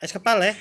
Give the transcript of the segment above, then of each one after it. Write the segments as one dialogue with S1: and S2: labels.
S1: 还吃半嘞？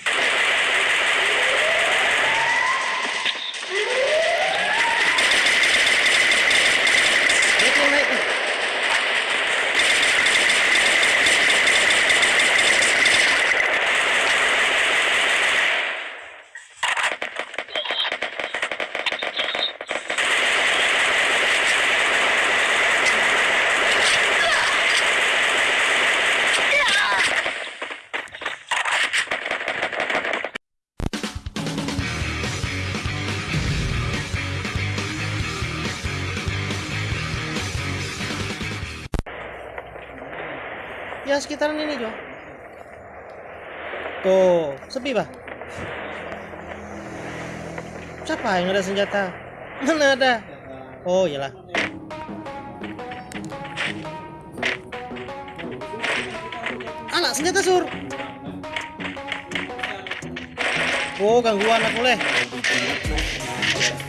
S1: Sekitaran ini Jo. Tuh, sepi bah. Siapa yang ada senjata? Mana ada? Oh iyalah. Anak senjata sur. Oh gangguan aku leh.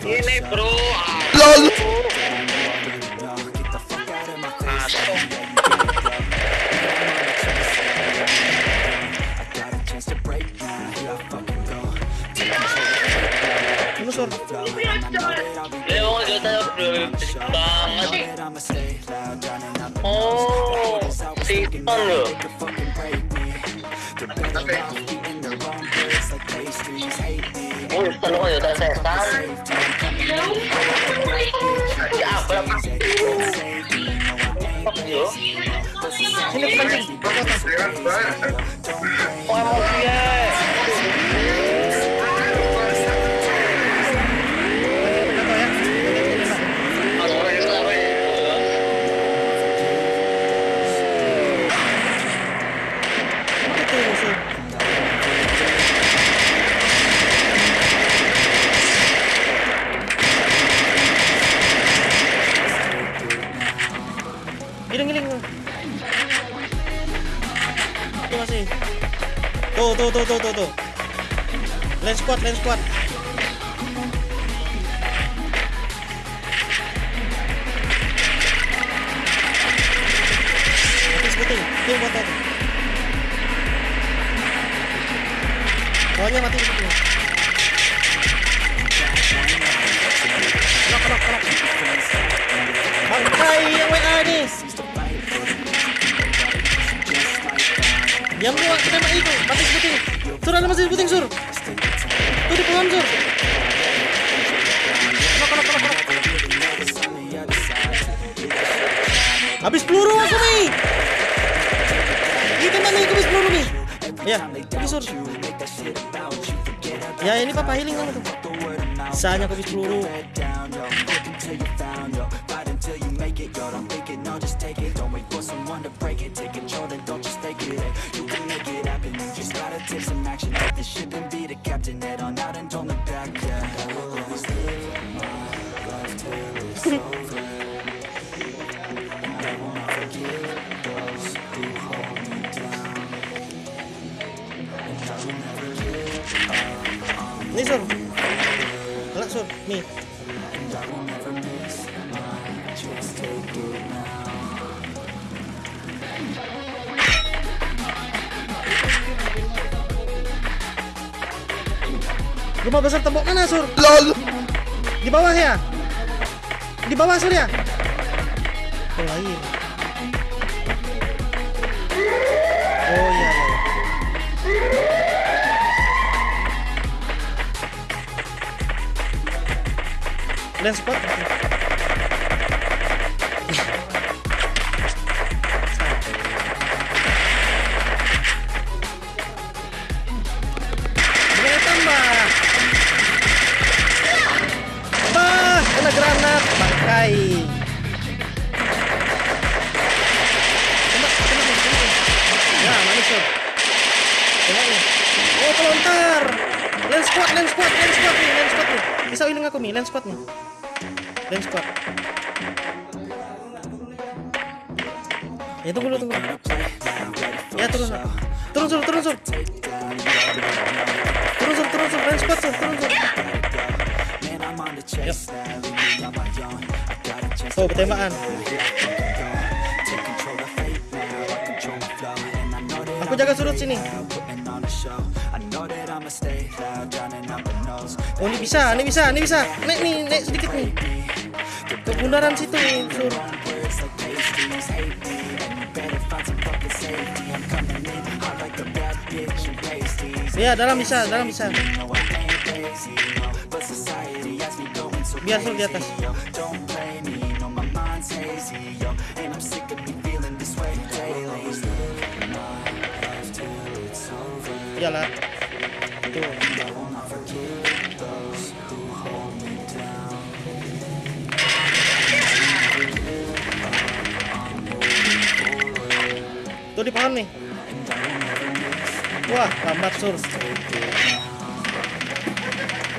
S2: Ini bro.
S3: LOL
S1: sur.
S2: Oh. Oh,
S1: squad, lens squad. Mati tuh. Bawahnya mati sebuting. Kelok, kelok, kelok. Bangkai yang WA nih. Diam lu, tembak itu. Mati sebuting. Sur, ada masih sebuting, Sur. Kelok, kelok. Habis peluru aku nih. Ini tembak nih, habis peluru nih. Ya, ini Sur. Ya, ini papa healing kamu tuh. Bisanya aku habis peluru. Rumah besar tembok mana, Sur?
S3: LOL.
S1: Di bawah ya? Di bawah, Sur ya? Oh, lain. Oh iya. iya. Lens 4 Aku nih, lens squad nih. Lens squad. Ya tunggu dulu, tunggu. Ya turun. Turun sur, turun sur. Turun sur, turun sur, lens squad turun sur. Yuk. Tuh, pertembakan. Aku jaga sudut sini.
S4: Oh ini bisa, ini bisa, ini bisa. Naik nih, naik sedikit nih. Ke bundaran situ, sur. Iya, dalam bisa, dalam bisa. Biar sur di atas. Iyalah. Tuh. Tuh di pohon nih. Wah, lambat sur.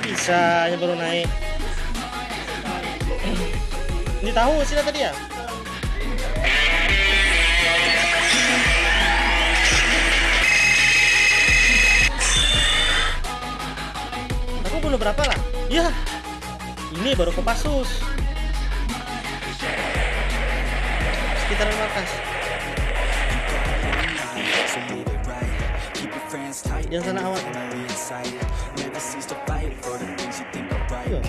S4: Bisa, ya baru naik. Ini tahu sih tadi ya? Aku bunuh berapa lah? Ya, ini baru Kopassus. Sekitaran markas. Yang sana awak. Iya.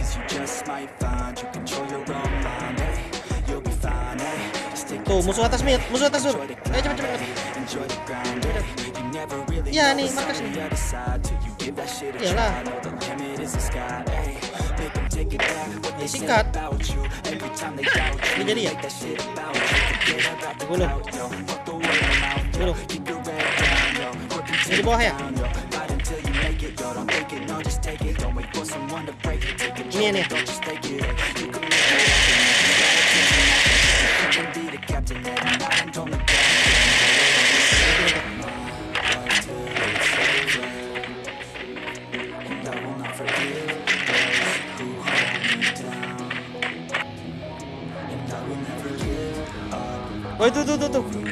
S4: Tuh, musuh atas mid, musuh atas sur. Ayo cepet cepet. Iya nih, markas nih. Iyalah. Ya, sikat. Ini jadi ya? Bunuh. Bunuh. Ini di bawah ya? Ini nih. Oh itu tuh tuh tuh. Arah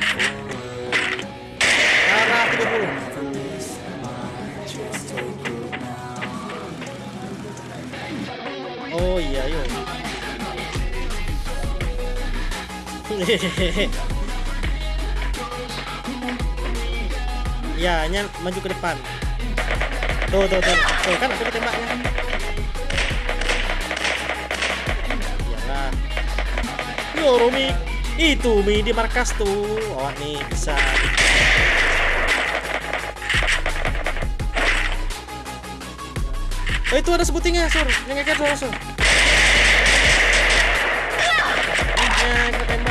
S4: Oh iya yuk. Ya, nya maju ke depan. Tuh, tuh, tuh. Tuh kan aku tembaknya. Iyalah. Yo, Rumi. Itu Mi di markas tuh. Oh, nih bisa. Oh, itu ada sebutingnya, Sur. Yang ngeket Sur, Sur. Ya, kita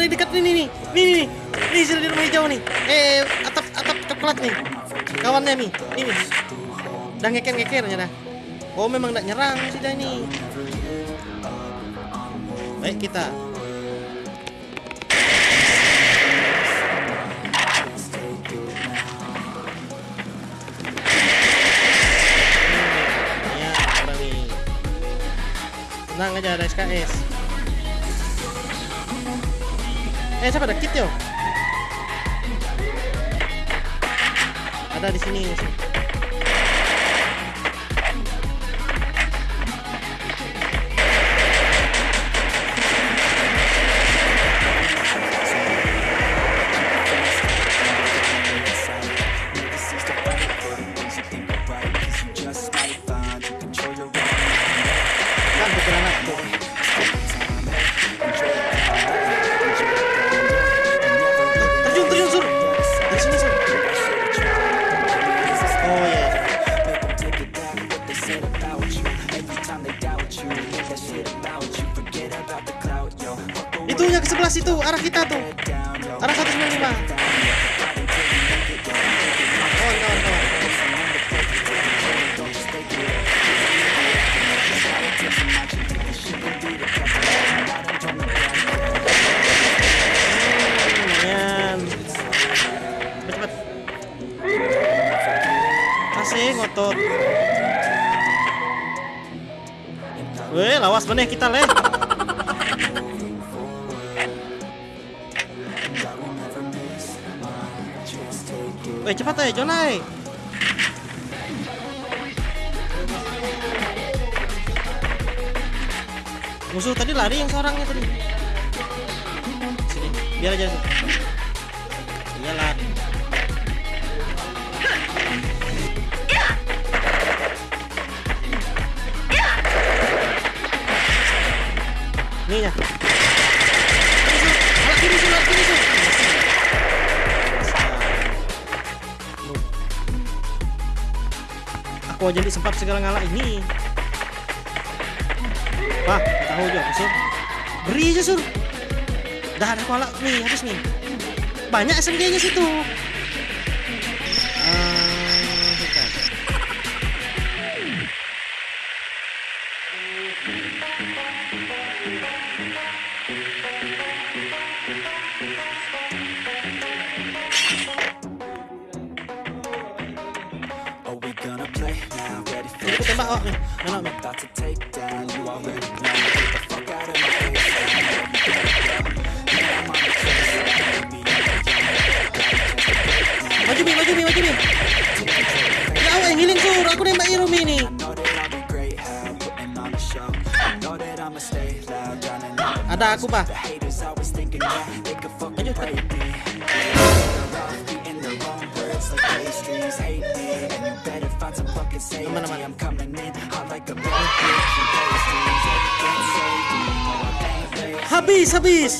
S4: ada dekat ini nih, nih nih, nih, nih sudah di rumah hijau nih. Eh atap atap coklat nih, kawannya nih, ini. Udah ngeker ngekernya dah. Oh memang tidak nyerang sih dah ini. Baik kita. Hmm, Ya, nih. Tenang aja ada SKS. Eh, siapa ada kit yo? Ada di sini. shit about you. Every
S1: time they doubt you that shit about you. Forget about the clout, yo. Itunya ke sebelah situ, arah kita tuh. Arah 195 Oh, no, no ngotot. Weh, lawas meneh kita leh. Weh, cepat ya, Jonai. Musuh tadi lari yang seorangnya tadi. Sini, biar aja. Nih ya. Loh. Aku aja disempap segala ngalah ini. Wah, tahu juga sur. Beri aja sur. Dah ada kuala nih, habis nih. Banyak SMG-nya situ. Awak nih. Mana nih?
S4: about to take down? You already know. Get the fuck out of my face. Man, I'm on the case. Baby,
S1: Maju mi, maju mi, maju mi. Ya awak yang healing sur, aku nembak Irumi nih.
S4: know that I'll be great. How putting on a show. Know that I'ma stay loud, drowning out.
S1: Ada aku bah.
S4: The find some fucking safety. I'm coming in hot like a bad bitch can't save me, no, I ain't lazy.
S1: Habis, habis.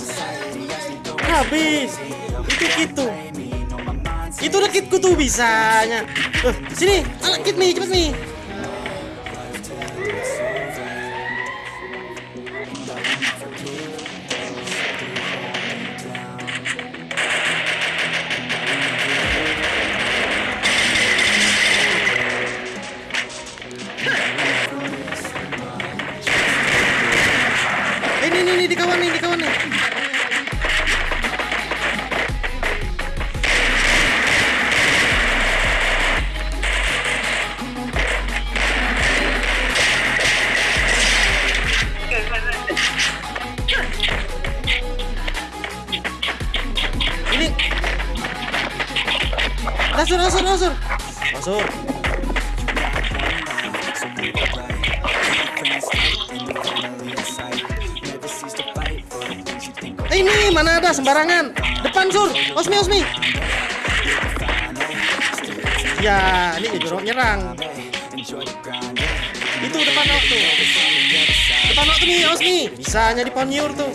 S1: Habis. Itu gitu. Itu udah kitku tuh bisanya. Eh, sini, kit nih, cepet nih. Eh, ini, ini, ini, di sembarangan. Depan sur. Osmi, Osmi. Ya, ini jorok nyerang. Itu depan waktu. Depan waktu nih, Osmi. Bisanya di ponyur tuh.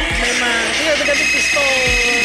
S1: Memang. Udah ganti pistol.